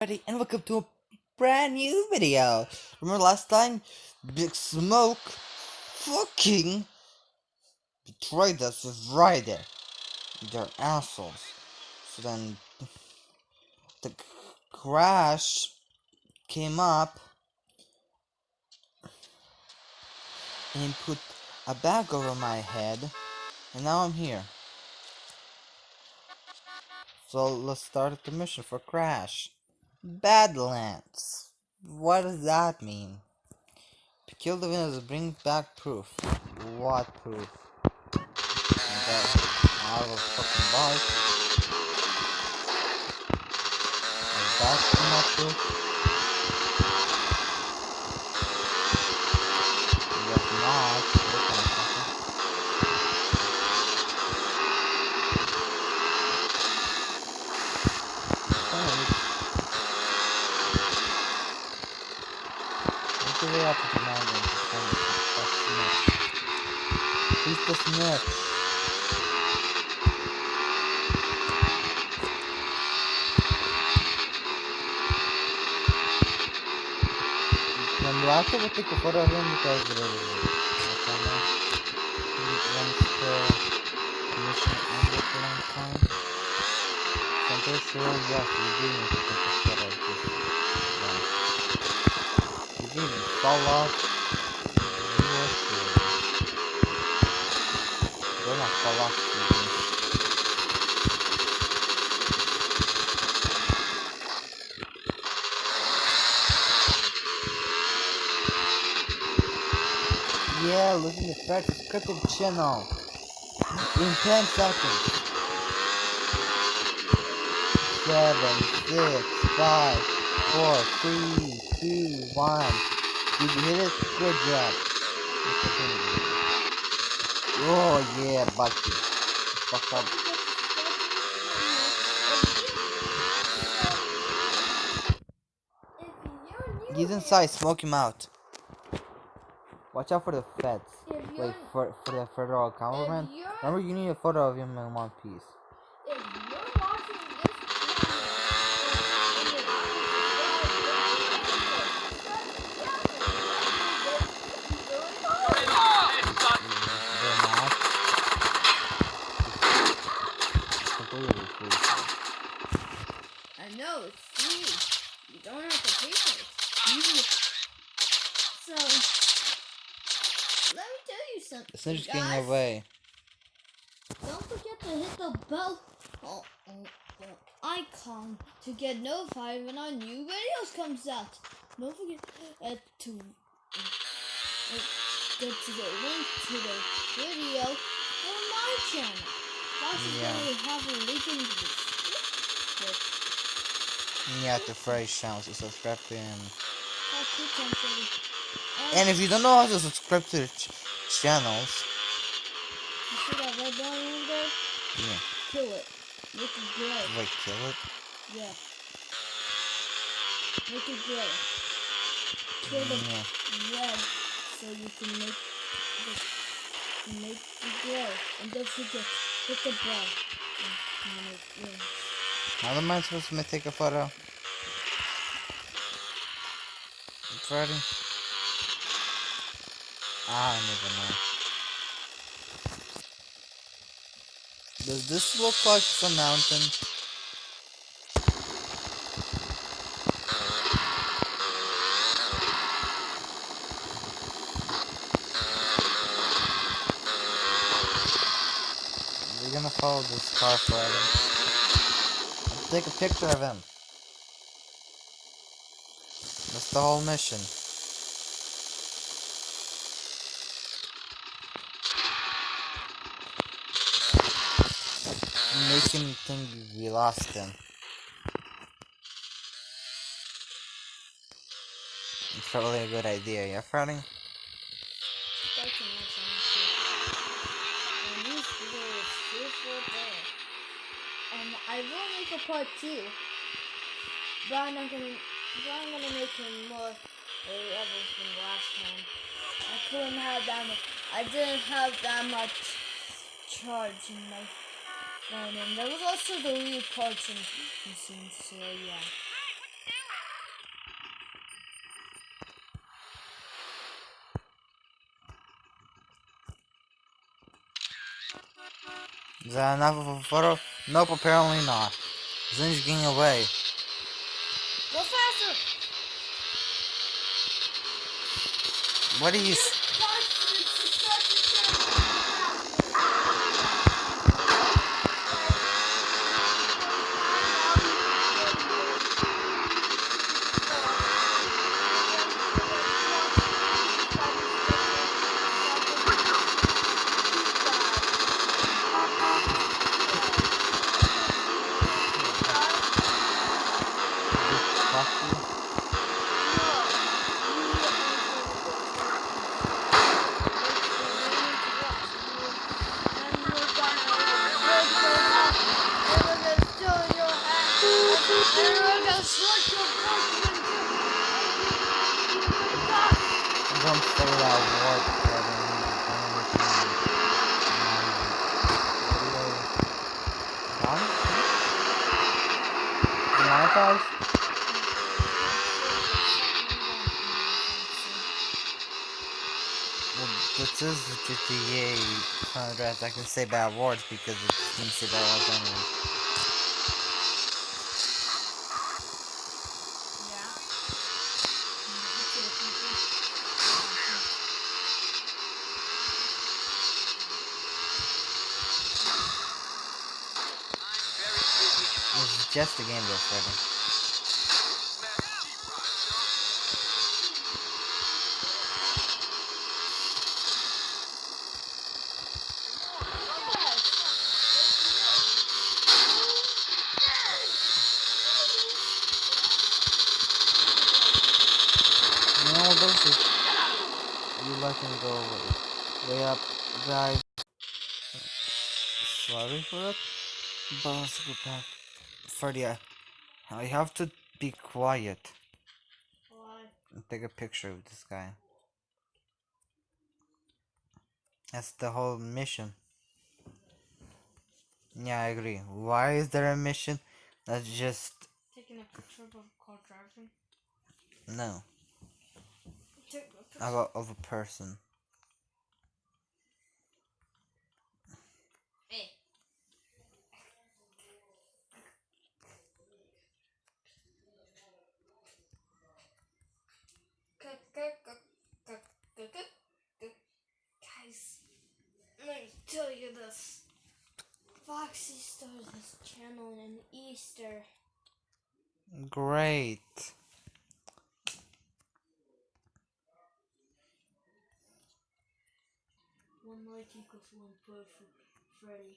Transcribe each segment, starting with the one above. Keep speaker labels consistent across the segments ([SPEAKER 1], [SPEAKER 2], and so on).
[SPEAKER 1] everybody, and welcome to a brand new video. Remember last time, Big Smoke fucking betrayed us with Ryder. They're assholes. So then, the crash came up and put a bag over my head, and now I'm here. So let's start the mission for Crash. Badlands. What does that mean? Kill the winners, bring back proof. What proof? I will fucking bite. Is that enough proof? Guess not. Look at something. Thanks. Look at the up to the mountain to find that snitch. Who's the snitch? When you have to go take a photo of him because there is a camera. Once the mission ended for long time. So I'm pretty sure, yes, we do need to take a photo of this guy. We didn't fall off. We were serious. They're not fall off, we do. Yeah, listen to Fred's scripted channel. In 10 seconds. 7, 6, 5, 4, 3, 2, 1. Did you hit it? Good job. Oh yeah, Bucky. Fuck up. He's inside, smoke him out. Watch out for the feds. Wait, for, for the federal government. Remember, you need a photo of him in one piece.
[SPEAKER 2] if you're watching this channel, and you're
[SPEAKER 1] They're not. It's free.
[SPEAKER 2] I know it's. You don't have to pay for it. You so me tell you.
[SPEAKER 1] The snitch
[SPEAKER 2] guys.
[SPEAKER 1] getting away.
[SPEAKER 2] Don't forget to hit the bell oh, oh, oh, icon to get notified when our new videos comes out. Don't forget uh, to uh, go to the link to the video on my channel. Possibly
[SPEAKER 1] Yeah.
[SPEAKER 2] have a link in the description.
[SPEAKER 1] Yeah, to Fresh channel to subscribe to him. And if you don't know how to subscribe to the channels,
[SPEAKER 2] you see that red in there?
[SPEAKER 1] yeah,
[SPEAKER 2] Kill it. Make it gray.
[SPEAKER 1] wait, kill it.
[SPEAKER 2] Yeah. Make it gray. Kill the
[SPEAKER 1] Yeah.
[SPEAKER 2] red so you can make the make the glow. And don't forget, hit the bell. It.
[SPEAKER 1] How am I supposed to take a photo? Freddy? Ah, never know. Does this look like some mountain? We're gonna follow this car forever. Let's take a picture of him. That's the whole mission. Him think we lost him. It's probably a good idea, yeah, Freddy?
[SPEAKER 2] And I will make a part two. But I'm gonna, but I'm gonna make him more levels than last time. I couldn't have that much. I didn't have that much charge in my phone, and there was also the parts in machine. So yeah.
[SPEAKER 1] Is that enough of a photo? Nope, apparently not. Zin's getting away.
[SPEAKER 2] Go faster!
[SPEAKER 1] What are you... I can say bad words because it's anyway. Just a game though, Freddy. Sorry for that. But let's go back. Freddy, I, have to be quiet and take a picture of this guy. That's the whole mission. Yeah, I agree. Why is there a mission? That's just
[SPEAKER 2] Taking a picture of a car driving.
[SPEAKER 1] no
[SPEAKER 2] Take a picture.
[SPEAKER 1] of a, of a person.
[SPEAKER 2] Hey. Guys, let me tell you this. Foxy started this channel in Easter.
[SPEAKER 1] Great.
[SPEAKER 2] One like equals one perfect Freddy.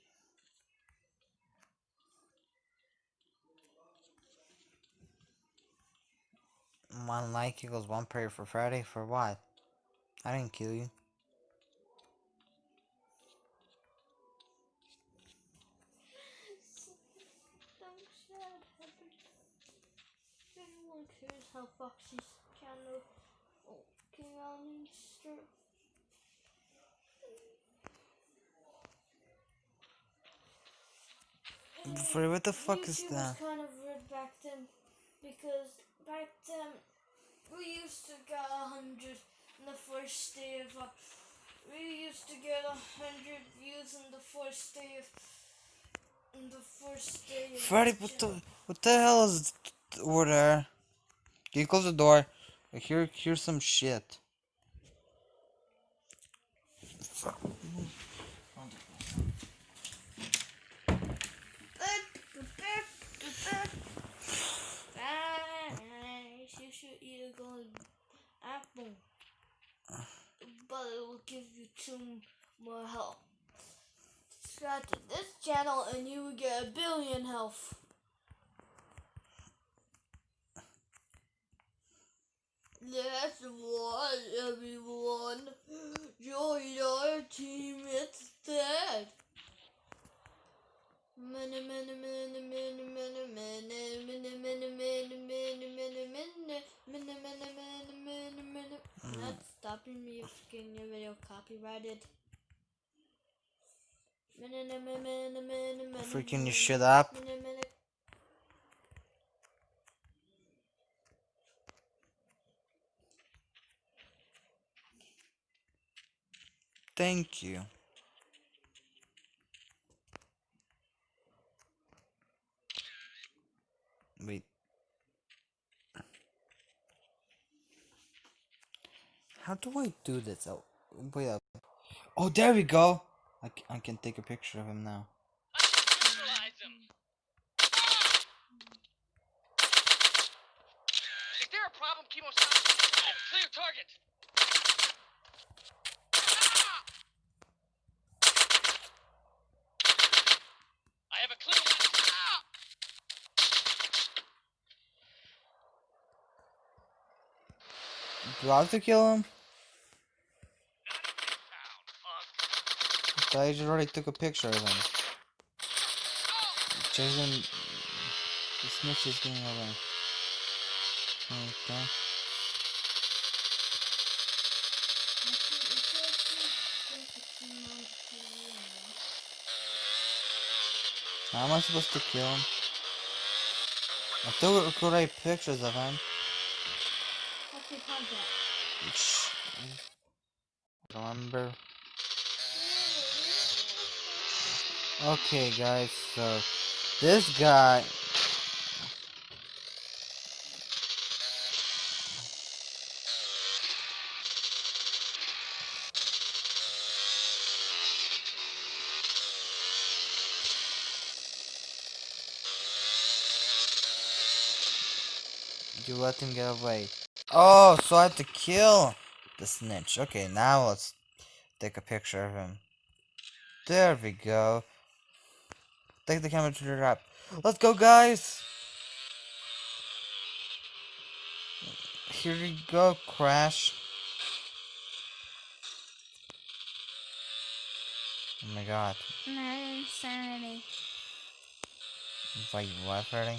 [SPEAKER 1] One like equals one prayer for Friday. For what? I didn't kill you.
[SPEAKER 2] How Foxy's channel came out on Easter.
[SPEAKER 1] Freddy, what the fuck is that?
[SPEAKER 2] was kind of weird back then because back then we used to get a hundred in the first day of uh, we used to get a hundred views in the first day of in the first day of
[SPEAKER 1] Freddy, what the what the hell is over there? Can you close the door? I hear hear some shit.
[SPEAKER 2] Apple, but it will give you two more health. Subscribe to this channel and you will get a billion health. Let's watch everyone. Join your team instead. Many, many, many, many, many, many, many, many, many, many, many, many, many, many, many, many, many. Not stopping me if getting your video copyrighted.
[SPEAKER 1] Freaking your shit up. Thank you. Wait. How do I do this? Oh, wait up. Oh, there we go. I, I can take a picture of him now.
[SPEAKER 3] Is there a problem? Clear target. I have a clear one.
[SPEAKER 1] Do I have to kill him? I just already took a picture of him. Jason, the snitch is getting away. Okay. How am I supposed to kill him? I took already pictures of him. Shh. Remember? Okay, guys, so this guy. You let him get away. Oh, so I have to kill the snitch. Okay, now let's take a picture of him. There we go. Take the camera to the right. Let's go, guys. Here we go, Crash. Oh my god.
[SPEAKER 2] Not insanity.
[SPEAKER 1] Wait, what, Freddy?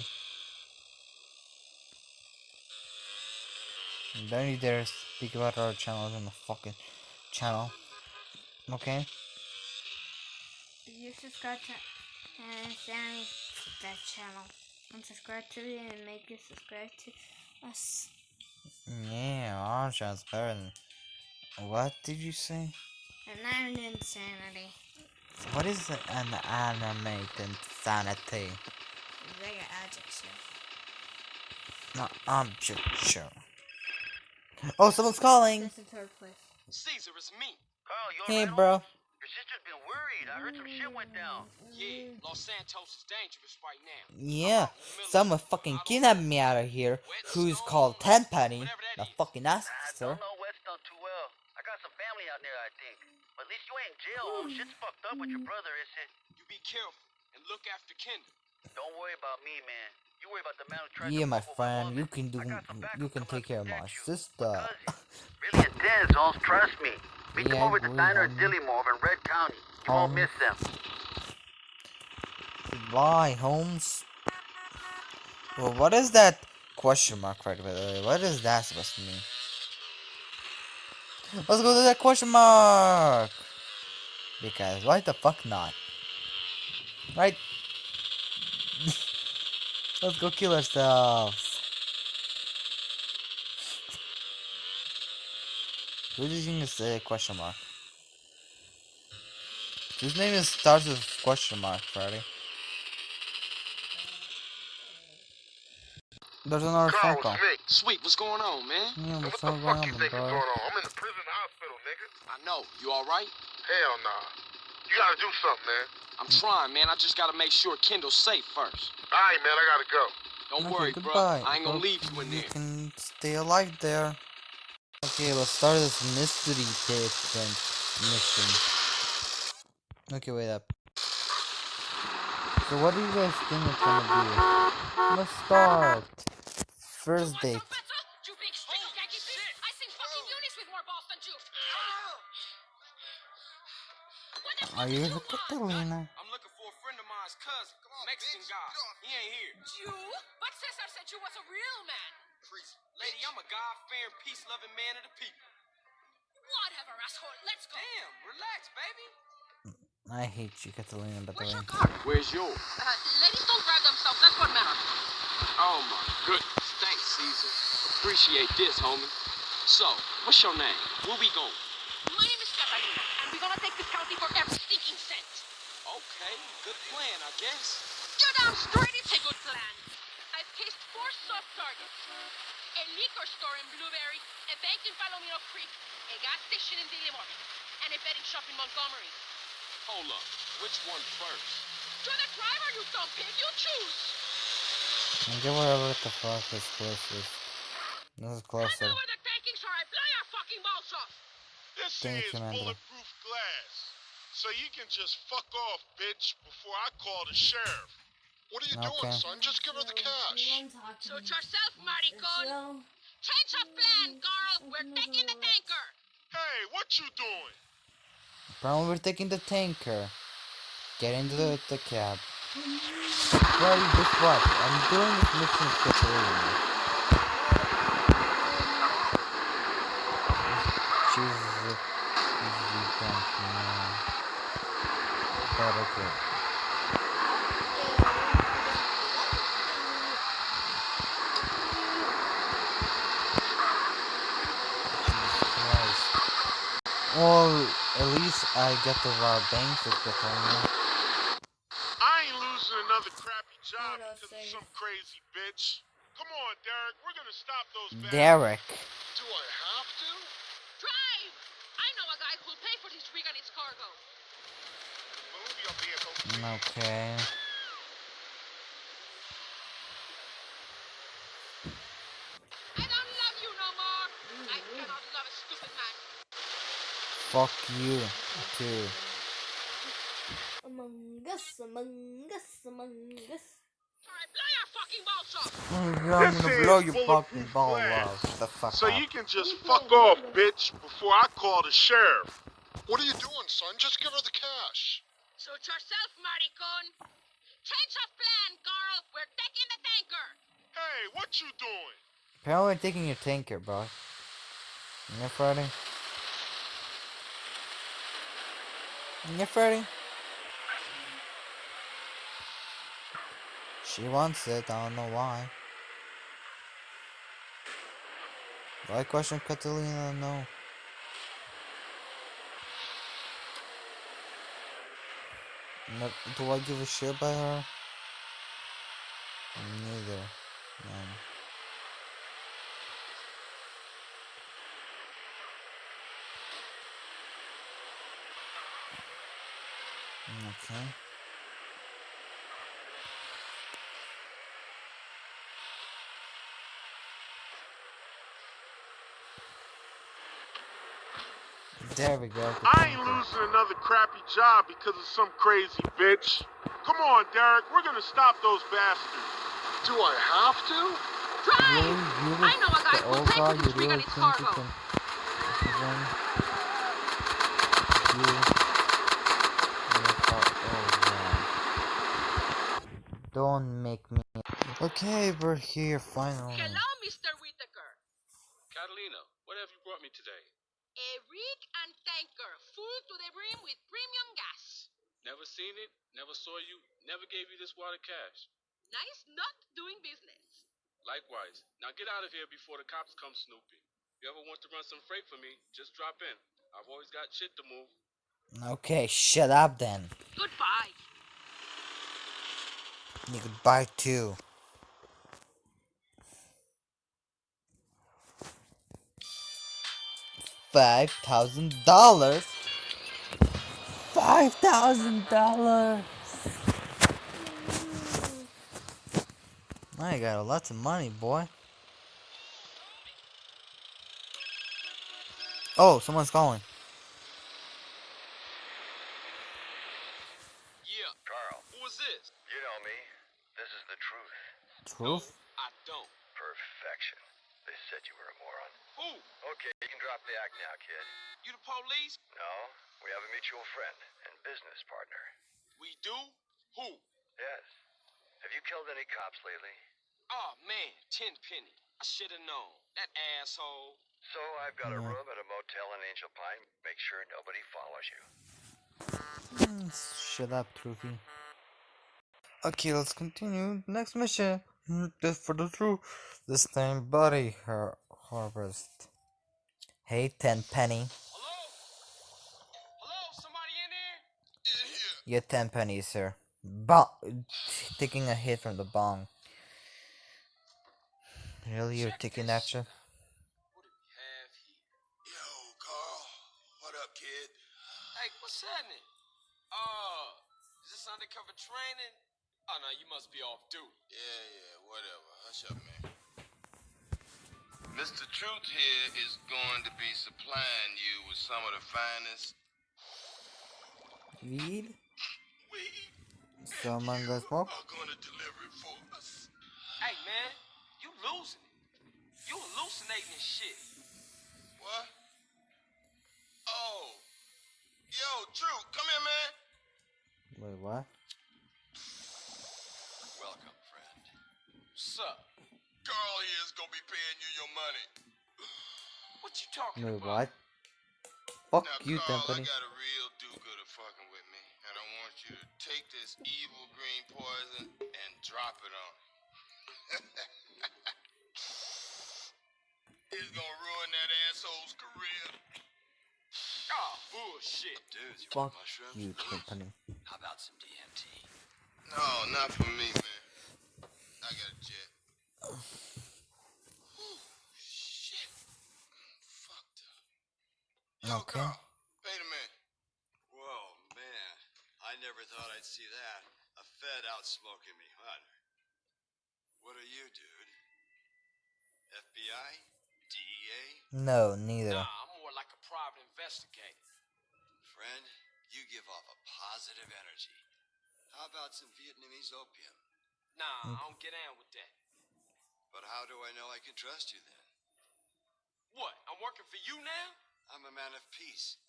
[SPEAKER 1] Don't you dare speak about our channel on the fucking channel. Okay?
[SPEAKER 2] You subscribe to uh, Sammy that channel. And subscribe to it and make you subscribe to us.
[SPEAKER 1] Yeah, our channel's better than. What did you say?
[SPEAKER 2] An insanity.
[SPEAKER 1] What is an animated insanity?
[SPEAKER 2] Like an adjective.
[SPEAKER 1] No, object show. Oh, someone's calling!
[SPEAKER 2] That's in third place.
[SPEAKER 3] Cesar, it's me.
[SPEAKER 4] Carl, you
[SPEAKER 1] Hey,
[SPEAKER 4] alright,
[SPEAKER 1] bro.
[SPEAKER 4] homie? Your sister's been worried. I heard some shit went down.
[SPEAKER 3] Yeah, Los Santos is dangerous right now.
[SPEAKER 1] Yeah, someone fucking kidnapped me out of here. Who's called Tenpenny, the fucking
[SPEAKER 4] I
[SPEAKER 1] officer.
[SPEAKER 4] don't know Weston too well. I got some family out there, I think. But at least you ain't in jail, home. Shit's fucked up with your brother, is it?
[SPEAKER 3] You be careful and look after Kendl.
[SPEAKER 4] Don't worry about me, man. You worry about the man who tried
[SPEAKER 1] Yeah, my friend, you can do,
[SPEAKER 4] I got some backup
[SPEAKER 1] you can take care of my sister.
[SPEAKER 4] Really intense, Holmes. Trust me. Meet them over at the diner at
[SPEAKER 1] um,
[SPEAKER 4] Dillimore in Red County. You won't
[SPEAKER 1] um,
[SPEAKER 4] miss them.
[SPEAKER 1] Goodbye, Holmes. Well, what is that question mark right by the way? What is that supposed to mean? Let's go to that question mark! Because why the fuck not? Right? Let's go kill ourselves. Who's using this uh, question mark? His name is starts with question mark, Freddy? There's another phone call.
[SPEAKER 5] it's
[SPEAKER 3] Sweet, what's going on, man?
[SPEAKER 1] Yeah, what's
[SPEAKER 5] what the fuck
[SPEAKER 1] going
[SPEAKER 5] you
[SPEAKER 1] on,
[SPEAKER 5] think is going on? I'm in the prison hospital, nigga.
[SPEAKER 3] I know. You all right?
[SPEAKER 5] Hell nah. You gotta do something, man.
[SPEAKER 3] I'm trying, man. I just gotta make sure Kendl's safe first.
[SPEAKER 5] Alright, man, I gotta go.
[SPEAKER 3] Don't
[SPEAKER 1] Okay,
[SPEAKER 3] worry, bro. I ain't gonna
[SPEAKER 1] Hope
[SPEAKER 3] leave you in
[SPEAKER 1] You
[SPEAKER 3] there.
[SPEAKER 1] can stay alive there. Okay, let's start this mystery tape then mission. Okay, wait up. So what do you guys think it's gonna be? Let's start. First date. Are you Catalina?
[SPEAKER 3] I'm looking for a friend of mine's cousin, Mexican guy. He ain't here.
[SPEAKER 6] You? But Cesar said you was a real man.
[SPEAKER 3] Lady, I'm a God-fearing, peace-loving man of the people.
[SPEAKER 6] car, asshole. Let's go.
[SPEAKER 7] Damn, relax, baby.
[SPEAKER 1] I hate you, Catalina, by the
[SPEAKER 6] Where's your car?
[SPEAKER 7] Where's yours?
[SPEAKER 6] Uh, ladies don't drive themselves. That's what matters.
[SPEAKER 7] Oh my goodness. Thanks, Cesar. Appreciate this, homie. So, what's your name? Where we going?
[SPEAKER 6] My name is Catalina, and we're gonna take this county for every stinking cent.
[SPEAKER 7] Okay, good plan, I guess.
[SPEAKER 6] You're down straight. It's a good plan. I've cased four soft targets. A liquor store in Blueberry, a bank in Palomino Creek, a gas station in Dillimore, and a betting shop in Montgomery.
[SPEAKER 7] Hold up. Which one first?
[SPEAKER 6] You're the driver, you dumb pig. You choose.
[SPEAKER 1] And get whatever the fuck is closest. This is
[SPEAKER 6] I
[SPEAKER 1] closer.
[SPEAKER 6] know where the tankings are. I blow your fucking balls off.
[SPEAKER 8] This
[SPEAKER 1] Thank
[SPEAKER 8] here is
[SPEAKER 1] you, Amanda.
[SPEAKER 8] bulletproof glass. So you can just fuck off, bitch, before I call the sheriff. What are you
[SPEAKER 1] Okay.
[SPEAKER 8] doing, son? Just give her the cash.
[SPEAKER 6] Suit yourself, maricon.
[SPEAKER 2] So,
[SPEAKER 6] Change of plan, girl. We're taking the tanker.
[SPEAKER 8] Hey, what you doing?
[SPEAKER 1] Apparently we're taking the tanker. Get into the, the cab. Freddy, guess what? I'm doing this mission Catalina. She's... You don't know. But okay. I get to rob banks with Catalina.
[SPEAKER 8] I ain't losing another crappy job because of some crazy bitch. Come on, Derek. We're gonna stop those bastards.
[SPEAKER 1] Derek.
[SPEAKER 8] Do I have to?
[SPEAKER 6] Drive. I know a guy who'll pay for this rig and its cargo.
[SPEAKER 8] Move your vehicle, please.
[SPEAKER 1] Okay.
[SPEAKER 6] I don't love you no more. I cannot love a stupid man.
[SPEAKER 1] Fuck you too.
[SPEAKER 2] Among Us, Among Us, Among Us.
[SPEAKER 6] Or I blow your fucking balls off.
[SPEAKER 1] I'm
[SPEAKER 8] This
[SPEAKER 1] gonna
[SPEAKER 8] is
[SPEAKER 1] blow your fucking ball off. The fuck
[SPEAKER 8] So
[SPEAKER 1] up.
[SPEAKER 8] you can just fuck off, bitch, before I call the sheriff. What are you doing, son? Just give her the cash.
[SPEAKER 6] Suit yourself, maricon. Change of plan, girl. We're taking the tanker.
[SPEAKER 8] Hey, what you doing?
[SPEAKER 1] Apparently we're taking your tanker, bro. Yeah, Freddy? Yeah, Freddy? She wants it, I don't know why. Do I question Catalina? No, do I give a shit about her? Neither. No. Okay. There we go. the
[SPEAKER 8] I ain't losing another crappy job because of some crazy bitch. Come on, Derek. We're gonna stop those bastards. Do I have to?
[SPEAKER 6] Drive.
[SPEAKER 1] You
[SPEAKER 6] I know a guy
[SPEAKER 1] the
[SPEAKER 6] who'll
[SPEAKER 1] old
[SPEAKER 6] pay
[SPEAKER 1] guy,
[SPEAKER 6] for
[SPEAKER 1] you
[SPEAKER 6] this rig
[SPEAKER 1] really
[SPEAKER 6] and its cargo.
[SPEAKER 1] can... Then... You... You thought, oh, yeah. Don't make me... Okay, we're here finally.
[SPEAKER 6] Hello, Mr. Whitaker.
[SPEAKER 7] Catalina, what have you brought me today?
[SPEAKER 6] A rig and tanker full to the brim with premium gas.
[SPEAKER 7] Never seen it, never saw you, never gave you this water cash.
[SPEAKER 6] Nice not doing business.
[SPEAKER 7] Likewise. Now get out of here before the cops come snooping. If you ever want to run some freight for me, just drop in. I've always got shit to move.
[SPEAKER 1] Okay, shut up then.
[SPEAKER 6] Goodbye.
[SPEAKER 1] You could buy two. Five thousand dollars. Five thousand dollars. I got lots of money, boy. Oh, someone's calling.
[SPEAKER 7] Yeah.
[SPEAKER 4] Carl,
[SPEAKER 7] Who is this?
[SPEAKER 4] you know me. This is the truth.
[SPEAKER 1] Truth?
[SPEAKER 7] I don't.
[SPEAKER 4] Perfection. They said you were a moron.
[SPEAKER 7] Who?
[SPEAKER 4] Okay, you can drop the act now, kid.
[SPEAKER 7] You the police?
[SPEAKER 4] No, we have a mutual friend and business partner.
[SPEAKER 7] We do? Who?
[SPEAKER 4] Yes. Have you killed any cops lately?
[SPEAKER 7] Oh man, ten penny.
[SPEAKER 3] I should have known. That asshole.
[SPEAKER 4] So I've got a room at a motel in Angel Pine. Make sure nobody follows you.
[SPEAKER 1] Mm, Shut up, Trophy. Okay, let's continue. Next mission. Mm, Just for the truth. This time, body har harvest. Hey, Tenpenny.
[SPEAKER 3] Hello? Hello? Somebody in there? In here.
[SPEAKER 1] Get ten pennies, sir. Bong. Taking a hit from the bong. Really, you're taking
[SPEAKER 3] this.
[SPEAKER 1] action?
[SPEAKER 3] Oh you must be off duty.
[SPEAKER 9] Yeah, yeah, whatever. Hush up, man.
[SPEAKER 8] Mr. Truth here is going to be supplying you with some of the finest.
[SPEAKER 1] Weed?
[SPEAKER 9] We
[SPEAKER 1] Someone got smoke?
[SPEAKER 9] are gonna deliver it for us.
[SPEAKER 3] Hey man, you losing it. You hallucinating and shit.
[SPEAKER 9] What? Oh. Yo, Truth, come here, man.
[SPEAKER 1] Wait, what?
[SPEAKER 9] Welcome, friend.
[SPEAKER 3] What's up?
[SPEAKER 9] Carl here is gonna be paying you your money.
[SPEAKER 3] What you talking
[SPEAKER 1] Wait,
[SPEAKER 3] about?
[SPEAKER 1] what? Fuck
[SPEAKER 8] Now,
[SPEAKER 1] you,
[SPEAKER 8] Carl,
[SPEAKER 1] Company.
[SPEAKER 8] I got a real do-gooder fucking with me, and I want you to take this evil green poison and drop it on. it's gonna ruin that asshole's career.
[SPEAKER 3] Oh, bullshit.
[SPEAKER 9] Dude, you
[SPEAKER 1] Fuck
[SPEAKER 9] want mushrooms?
[SPEAKER 1] you, Company.
[SPEAKER 9] How about some DMT?
[SPEAKER 8] No, not for me, man. I got a jet.
[SPEAKER 9] Shit. Fucked up. Yo,
[SPEAKER 1] Okay.
[SPEAKER 9] Carl, wait a minute. Whoa, man. I never thought I'd see that. A Fed out smoking me, huh? What are you, dude? FBI? DEA?
[SPEAKER 1] No, neither.
[SPEAKER 3] Nah, I'm more like a private investigator.
[SPEAKER 9] Friend, you give off a positive energy. How about some Vietnamese opium?
[SPEAKER 3] Nah, mm. I don't get down with that.
[SPEAKER 9] But how do I know I can trust you then?
[SPEAKER 3] What? I'm working for you now?
[SPEAKER 9] I'm a man of peace.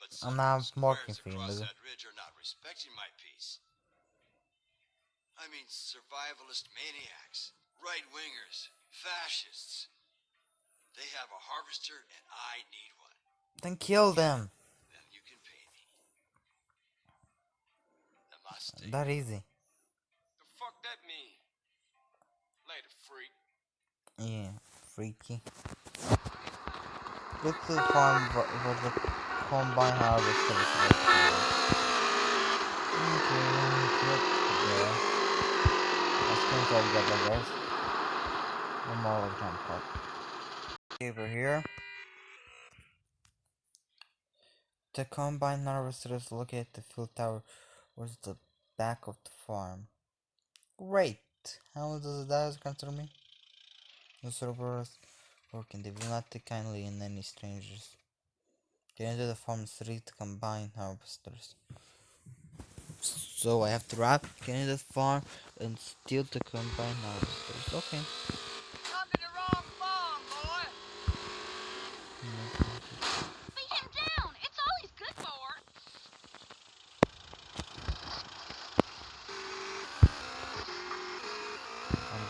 [SPEAKER 9] But
[SPEAKER 1] I'm
[SPEAKER 9] some
[SPEAKER 1] not working for you,
[SPEAKER 9] across
[SPEAKER 1] nigga.
[SPEAKER 9] that ridge are not respecting my peace. I mean survivalist maniacs, right wingers, fascists. They have a harvester and I need one.
[SPEAKER 1] Then kill them.
[SPEAKER 9] Then you can pay me. Namaste.
[SPEAKER 1] That easy.
[SPEAKER 3] That mean? Later, freak.
[SPEAKER 1] Yeah, freaky. Go to the farm where the combine located. Okay, get there. I get. One more jump cut. Over here. The combine harvester is located at the field tower, where's the back of the farm. Great! Ah, How does that concern me? The servers working, they will not take kindly in any strangers. Get into the farm street to combine harvesters. So I have to rap, get farm, and steal the combine harvesters. Okay.
[SPEAKER 6] Come to the wrong farm, boy. Beat him down. It's all he's good for.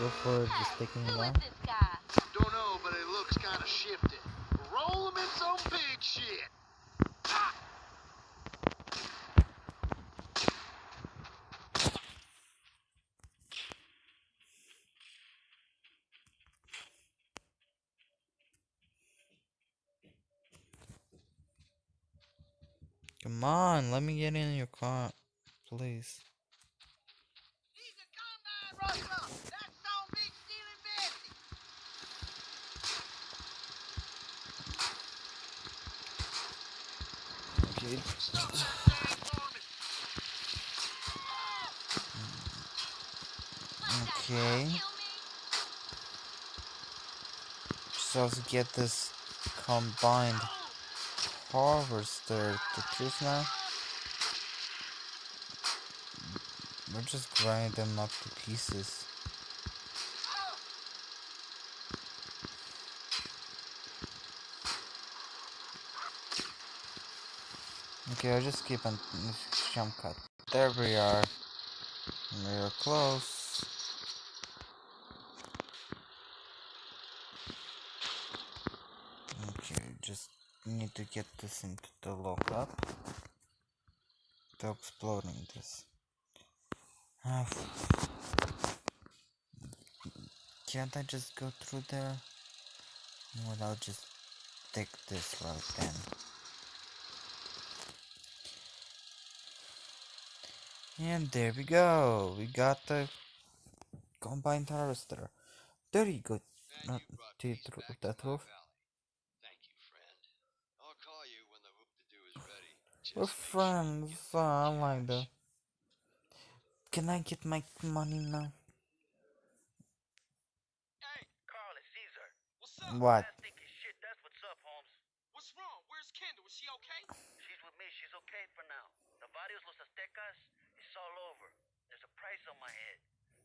[SPEAKER 1] I'm for just taking
[SPEAKER 6] Who
[SPEAKER 1] it
[SPEAKER 6] is
[SPEAKER 1] down.
[SPEAKER 6] this guy?
[SPEAKER 5] Don't know, but it looks kind of shifted. Roll him in some big shit.
[SPEAKER 1] Come on, let me get in your car, please.
[SPEAKER 5] He's a combine rustler. That's some big stealing Bessie. That.
[SPEAKER 1] Okay. So to get this combined harvester to choose now. We're just grinding them up to pieces. Okay, I'll just keep on jump cut. There we are. We're close. Okay, just need to get this into the lockup. To exploding this. Ah, Can't I just go through there? Well, I'll just take this route then. And there we go. We got the combined harvester. There you go. Not to
[SPEAKER 9] peace
[SPEAKER 1] through that roof.
[SPEAKER 9] Thank you, friend. I'll call you when the whoop-de-doo is ready.
[SPEAKER 1] We're
[SPEAKER 9] Just sure
[SPEAKER 1] friends. uh, I like
[SPEAKER 9] cash.
[SPEAKER 1] that. Can I get my money now?
[SPEAKER 3] Hey,
[SPEAKER 4] Carl, it's Cesar.
[SPEAKER 3] what's up?
[SPEAKER 1] What?
[SPEAKER 4] Last thinking shit, that's what's up, Holmes.
[SPEAKER 3] What's wrong? Where's Kendl? Is she okay?
[SPEAKER 4] She's with me. She's okay for now. The Varios Los Aztecas, it's all over. There's a price on my head.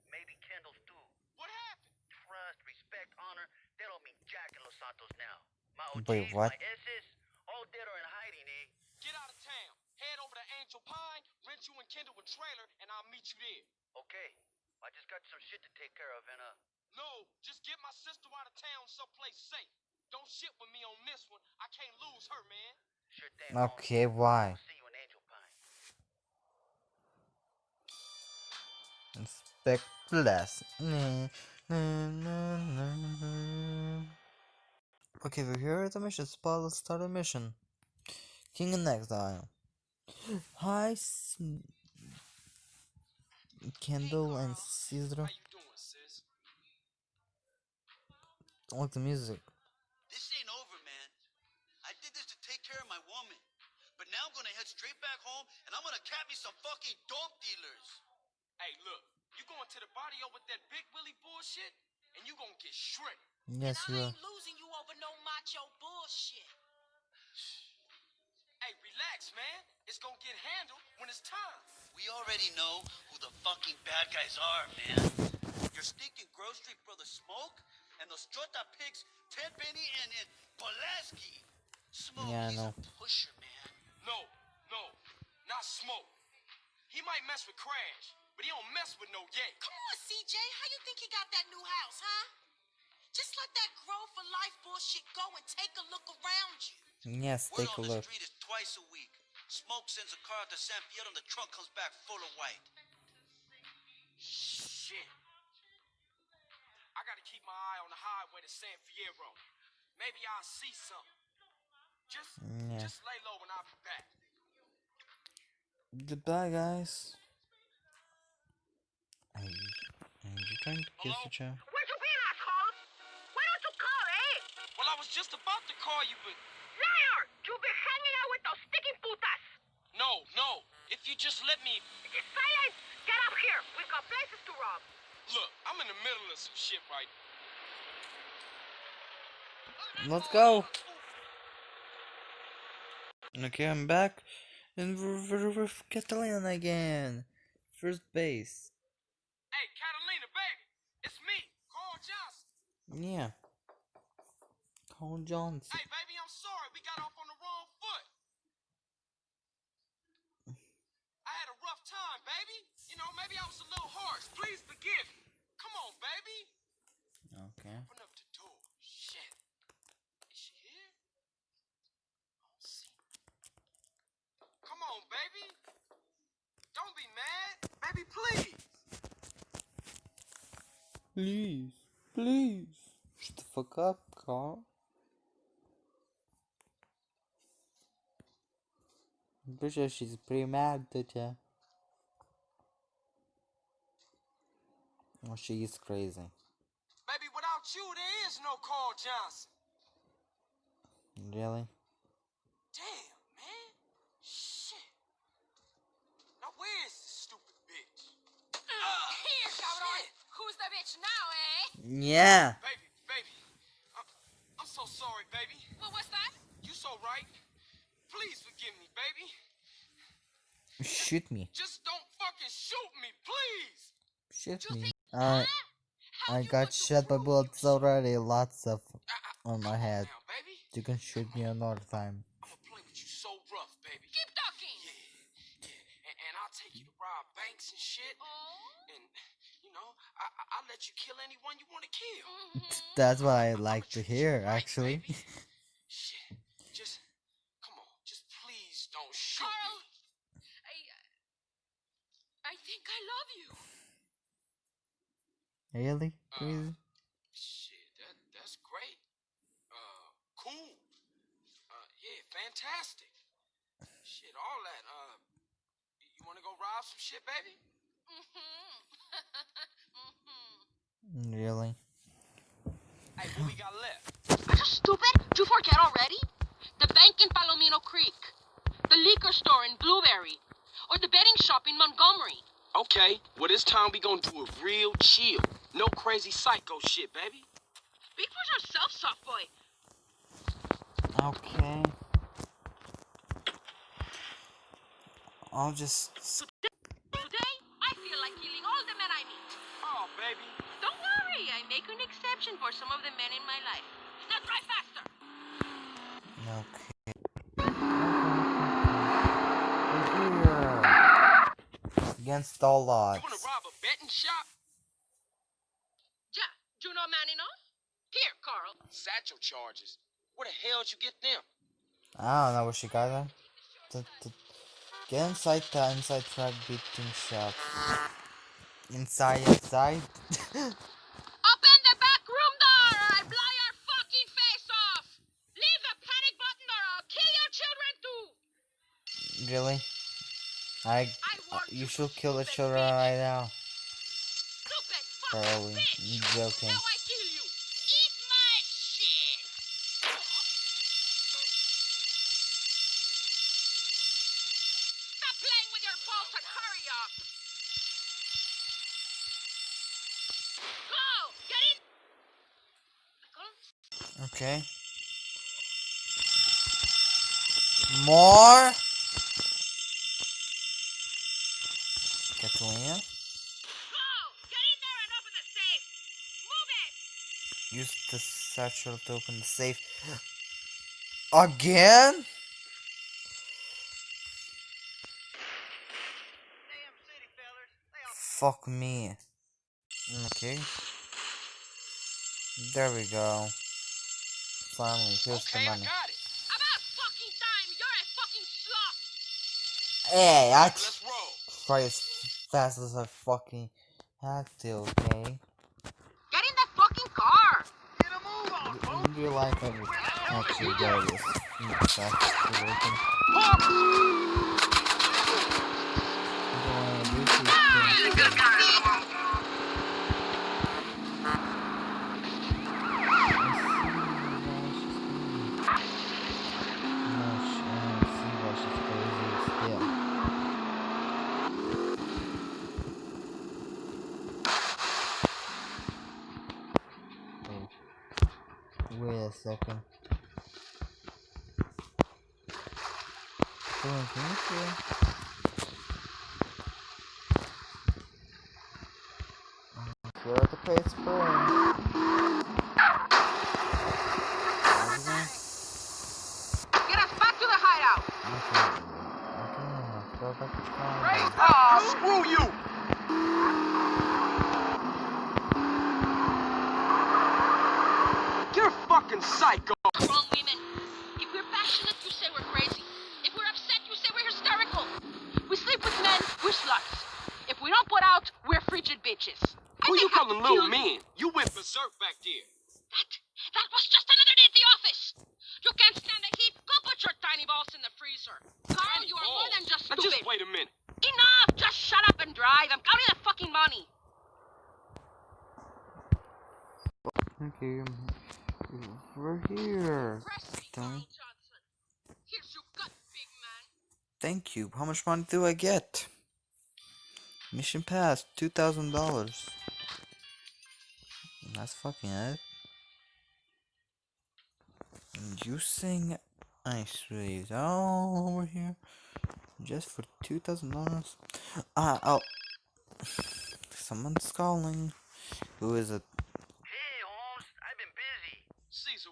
[SPEAKER 4] Maybe Kendl's too.
[SPEAKER 3] What happened?
[SPEAKER 4] Trust, respect, honor, they don't mean jack in Los Santos now. My
[SPEAKER 1] Wait, what?
[SPEAKER 4] my S's, all dead or in hiding, eh?
[SPEAKER 3] Get out of town. Head over to Angel Pine, rent you and Kendl a trailer, and I'll meet you there.
[SPEAKER 4] Okay. I just got some shit to take care of, and uh,
[SPEAKER 3] No, just get my sister out of town someplace safe. Don't shit with me on this one. I can't lose her, man.
[SPEAKER 4] sure thing.
[SPEAKER 1] Okay, why? Inspect less. Nah, nah, nah, nah, nah. Okay, we're here at the mission spot. Start a mission. King of Exile. Hi, Kendl and
[SPEAKER 3] Cesar.
[SPEAKER 1] I like the music.
[SPEAKER 4] This ain't over, man. I did this to take care of my woman. But now I'm gonna head straight back home and I'm gonna cap me some fucking dope dealers.
[SPEAKER 3] Hey, look, you going to the barrio with that big Willie bullshit, and you gonna get shredded.
[SPEAKER 1] Yes,
[SPEAKER 6] and I ain't losing you over no macho bullshit.
[SPEAKER 3] Hey, relax, man. It's gonna get handled when it's time.
[SPEAKER 4] We already know who the fucking bad guys are, man. Your stinking Grove Street brother Smoke and those Jota pigs, Tenpenny and, and Pulaski. Smoke,
[SPEAKER 1] Yeah, I
[SPEAKER 4] he's
[SPEAKER 1] know.
[SPEAKER 4] a pusher, man.
[SPEAKER 3] No, no, not smoke. He might mess with Crash, but he don't mess with no Ye.
[SPEAKER 6] Come on, CJ. How you think he got that new house, huh? Just let that Grove for life bullshit go and take a look around you.
[SPEAKER 1] Yes,
[SPEAKER 4] Word
[SPEAKER 1] take a
[SPEAKER 4] on
[SPEAKER 1] look.
[SPEAKER 4] the street is twice a week. Smoke sends a car out to San Fierro and the trunk comes back full of white.
[SPEAKER 3] Shit. I gotta keep my eye on the highway to San Fierro. Maybe I'll see something. Just, mm,
[SPEAKER 1] Yeah.
[SPEAKER 3] just lay low and I'll be back.
[SPEAKER 1] Goodbye, guys. Are you, are you trying to kiss
[SPEAKER 3] Hello?
[SPEAKER 1] each other?
[SPEAKER 5] Where'd you been, asshole? Why don't you call, eh?
[SPEAKER 3] Well, I was just about to call you, but
[SPEAKER 5] Liar! You've been hanging out with those sticking putas.
[SPEAKER 3] no, no. If you just let me,
[SPEAKER 5] Just silence! Get up here! We've got places to rob.
[SPEAKER 3] look, I'm in the middle of some shit right.
[SPEAKER 1] Let's go. Okay, I'm back. And we're, we're with Catalina again. First base.
[SPEAKER 3] Hey, Catalina, baby, it's me, Carl Johnson.
[SPEAKER 1] Yeah. Cole Johnson.
[SPEAKER 3] Hey, baby, I'm sorry we got off on the wrong foot. I had a rough time, baby. You know, maybe I was a little harsh. Please forgive me. Come on, baby.
[SPEAKER 1] Okay.
[SPEAKER 3] Open up the door. Shit. Is she here? I don't see. Come on, baby. Don't be mad. Baby, please.
[SPEAKER 1] Please. Please. Shut the fuck up, Carl. I'm pretty sure she's pretty mad at you. Oh, she is crazy.
[SPEAKER 3] Baby, without you, there is no Carl Johnson.
[SPEAKER 1] Really?
[SPEAKER 3] Damn, man. Shit. Now where's this stupid bitch?
[SPEAKER 6] Here, cabrón. Who's the bitch now, eh?
[SPEAKER 1] Yeah.
[SPEAKER 3] Baby, baby. I'm, I'm so sorry, baby.
[SPEAKER 6] What was that?
[SPEAKER 3] You so right. Please forgive me, baby.
[SPEAKER 1] Shoot me.
[SPEAKER 3] Just don't fucking shoot me, please.
[SPEAKER 1] Shoot me.
[SPEAKER 6] think-
[SPEAKER 1] I I got shot by bullets already. Lots of
[SPEAKER 3] I, I,
[SPEAKER 1] on my head.
[SPEAKER 3] now, baby.
[SPEAKER 1] You can shoot me another time.
[SPEAKER 3] I'm gonna play with you so rough, baby.
[SPEAKER 6] Keep talking.
[SPEAKER 3] Yeah. And, and I'll take you to rob banks and shit.
[SPEAKER 6] Oh.
[SPEAKER 3] I, will let you kill anyone you want to kill.
[SPEAKER 1] That's what I like to
[SPEAKER 3] hear, actually.
[SPEAKER 1] Shit,
[SPEAKER 3] just
[SPEAKER 1] come
[SPEAKER 3] on, just please don't shoot Carl,
[SPEAKER 6] me. I, I think I love you.
[SPEAKER 1] Really? Uh,
[SPEAKER 3] shit, that, that's great. Uh, cool. Uh, yeah, fantastic. Shit, all that. Uh, you want to go rob some shit, baby?
[SPEAKER 6] Mm-hmm.
[SPEAKER 1] Really?
[SPEAKER 3] Hey, what we got left?
[SPEAKER 6] Are you stupid? Did you forget already? The bank in Palomino Creek, the liquor store in Blueberry, or the betting shop in Montgomery.
[SPEAKER 3] Okay, well this time we gonna do it real chill. No crazy psycho shit, baby.
[SPEAKER 6] Speak for yourself, soft boy.
[SPEAKER 1] Okay. I'll just.
[SPEAKER 6] Today, I feel like killing all the men I meet.
[SPEAKER 3] Oh, baby.
[SPEAKER 6] Don't I make an exception for some of the men in my life. Now drive faster.
[SPEAKER 1] Okay. Here. Against all odds.
[SPEAKER 3] You wanna rob a betting shop?
[SPEAKER 6] Yeah, do you know man enough? Here, Carl.
[SPEAKER 3] Satchel charges. Where the hell'd you get them?
[SPEAKER 1] I don't know where she got them. The- the- Get inside the inside track beating shop. Inside, inside.
[SPEAKER 6] Open the back room door or I blow your fucking face off. Leave the panic button or I'll kill your children too.
[SPEAKER 1] really? I.
[SPEAKER 6] I
[SPEAKER 1] Uh, you should kill the children right now.
[SPEAKER 6] Stupid fucking
[SPEAKER 1] Probably.
[SPEAKER 6] bitch.
[SPEAKER 1] You joking.
[SPEAKER 6] Now I kill you. Eat my shit. Stop playing with your balls and hurry up. Go! Get in! Michael?
[SPEAKER 1] Okay. More. Catalina.
[SPEAKER 6] Go! Get in there and open the safe! Move it!
[SPEAKER 1] Use the satchel to open the safe. Again?
[SPEAKER 5] Damn city fellers. They all
[SPEAKER 1] Fuck me. Okay. There we go. Finally, here's
[SPEAKER 3] Okay,
[SPEAKER 1] the
[SPEAKER 3] I
[SPEAKER 1] money.
[SPEAKER 3] got it.
[SPEAKER 6] About fucking time! You're a fucking slut!
[SPEAKER 1] Hey, I
[SPEAKER 3] Let's
[SPEAKER 1] try as fast as I fucking have to, okay?
[SPEAKER 6] Get in the fucking car!
[SPEAKER 5] get a move on,
[SPEAKER 1] In real life, I would actually go this fast as I can. I don't wanna do these things. Wait a second. Doing things here? Here at the pace burn.
[SPEAKER 6] Get us back to the hideout!
[SPEAKER 1] Okay. Okay, go back to town.
[SPEAKER 3] Ah, screw you! You're a fucking psycho.
[SPEAKER 6] Wrong women. If we're passionate, you say we're crazy. If we're upset, you say we're hysterical. We sleep with men, we're sluts. If we don't put out, we're frigid bitches. I
[SPEAKER 3] Who you calling
[SPEAKER 6] killed-
[SPEAKER 3] little men? You went berserk back there.
[SPEAKER 6] That, that was just another day at the office. You can't stand the heat. Go put your tiny balls in the freezer. Carl, you are more than just
[SPEAKER 3] Now just wait a minute.
[SPEAKER 6] Enough! Just shut up and drive. I'm counting the fucking money.
[SPEAKER 1] Okay, we're here. Don't-
[SPEAKER 6] Here's your gut, big man.
[SPEAKER 1] Thank you. How much money do I get? Mission passed. Two thousand dollars. That's fucking it. Using ice rays all over here, just for two thousand dollars. Ah, oh. Someone's calling. Who is it?
[SPEAKER 4] Hey, Holmes, I've been busy.
[SPEAKER 3] Cesar,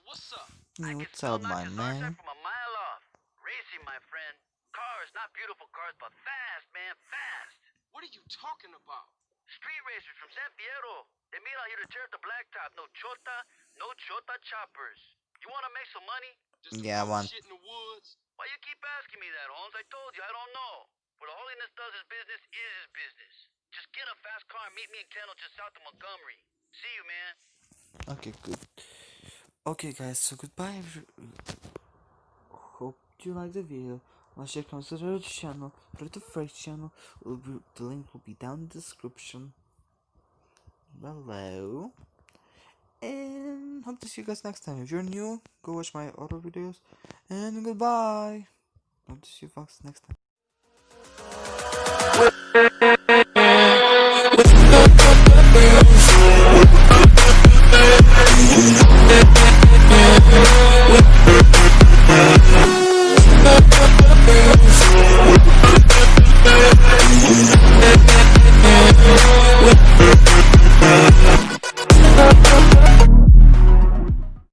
[SPEAKER 3] what's up?
[SPEAKER 4] I can
[SPEAKER 1] what's
[SPEAKER 4] still
[SPEAKER 1] up,
[SPEAKER 4] knock
[SPEAKER 1] my
[SPEAKER 4] his arse out
[SPEAKER 1] man?
[SPEAKER 4] from a mile off. Racing, my friend. Cars, not beautiful cars, but fast, man, fast.
[SPEAKER 3] What are you talking about?
[SPEAKER 4] Street racers from San Fierro. They meet out here to tear up the blacktop. No chota, no chota choppers. You want to make some money?
[SPEAKER 3] Just
[SPEAKER 1] Yeah,
[SPEAKER 3] bunch
[SPEAKER 1] one.
[SPEAKER 3] shit in the woods?
[SPEAKER 4] Why you keep asking me that, Holmes? I told you, I don't know. What Holiness does his business is his business. Just get a fast car and meet me in Kendall just south of Montgomery. See you, man.
[SPEAKER 1] Okay, good. Okay, guys, so goodbye. Hope you liked the video. Once you to the channel, to the first channel. Be, the link will be down in the description below. And hope to see you guys next time. If you're new, go watch my other videos. And goodbye. Hope to see you folks next time. We'll